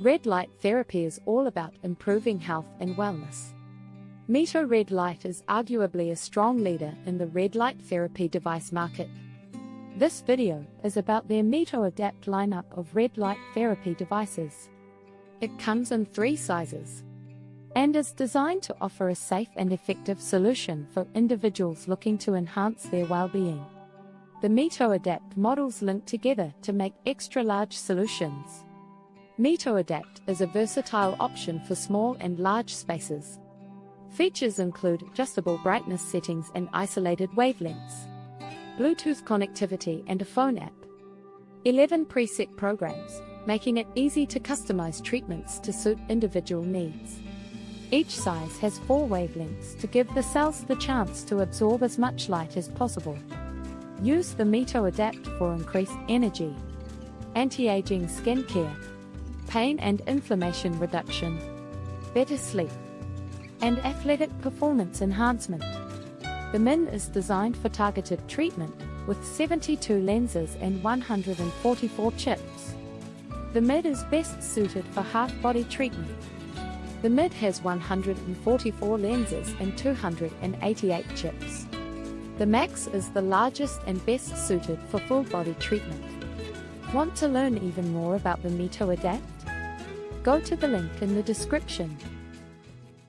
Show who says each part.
Speaker 1: Red light therapy is all about improving health and wellness. Mito Red Light is arguably a strong leader in the red light therapy device market. This video is about their Mito Adapt lineup of red light therapy devices. It comes in three sizes and is designed to offer a safe and effective solution for individuals looking to enhance their well-being. The Mito Adapt models link together to make extra-large solutions. Mito Adapt is a versatile option for small and large spaces. Features include adjustable brightness settings and isolated wavelengths, Bluetooth connectivity and a phone app, 11 preset programs, making it easy to customize treatments to suit individual needs. Each size has four wavelengths to give the cells the chance to absorb as much light as possible. Use the Mito Adapt for increased energy, anti-aging skincare, pain and inflammation reduction, better sleep, and athletic performance enhancement. The MIN is designed for targeted treatment with 72 lenses and 144 chips. The MID is best suited for half-body treatment. The MID has 144 lenses and 288 chips. The Max is the largest and best suited for full-body treatment. Want to learn even more about the Mito Adapt? Go to the link in the description